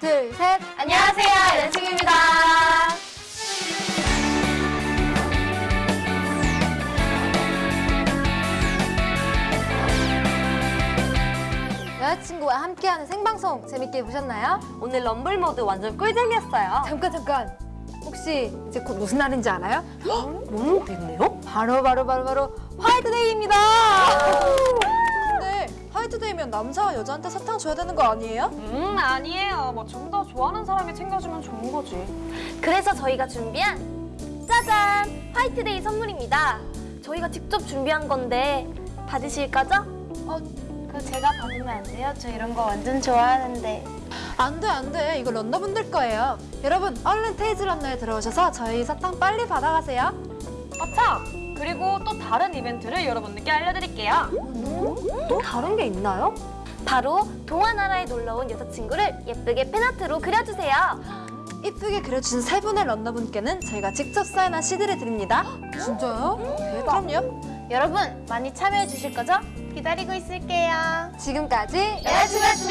둘, 셋. 안녕하세요, 여자친구입니다. 여자친구와 함께하는 생방송 재밌게 보셨나요? 오늘 럼블 모드 완전 꿀잼이었어요. 잠깐 잠깐. 혹시 이제 곧 무슨 날인지 알아요? 너무 됐네요? 바로 바로 바로 바로 화이트데이입니다. 화이트데이면 남자가 여자한테 사탕 줘야 되는 거 아니에요? 음 아니에요. 뭐 좀 더 좋아하는 사람이 챙겨주면 좋은 거지. 그래서 저희가 준비한 짜잔! 화이트데이 선물입니다. 저희가 직접 준비한 건데 받으실 거죠? 그 제가 받으면 안 돼요? 저 이런 거 완전 좋아하는데. 안 돼, 안 돼. 이거 런너분들 거예요. 여러분 얼른 테이즈 런너에 들어오셔서 저희 사탕 빨리 받아가세요. 아차! 그리고 또 다른 이벤트를 여러분들께 알려드릴게요. 또 다른 게 있나요? 바로 동화나라에 놀러온 여자친구를 예쁘게 팬아트로 그려주세요. 이쁘게 그려주신 세 분의 런너분께는 저희가 직접 사인한 CD를 드립니다. 진짜요? 네, 그럼요. 여러분 많이 참여해 주실 거죠? 기다리고 있을게요. 지금까지 여자친구